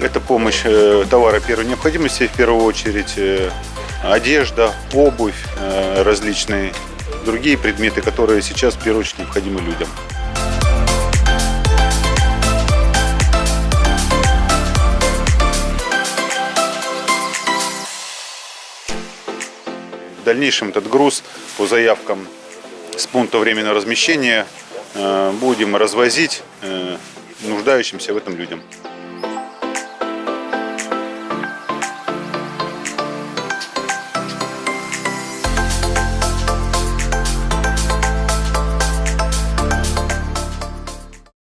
Это помощь э, товара первой необходимости, в первую очередь э, одежда, обувь, э, различные другие предметы, которые сейчас в первую очередь необходимы людям. В дальнейшем этот груз по заявкам с пункта временного размещения будем развозить нуждающимся в этом людям.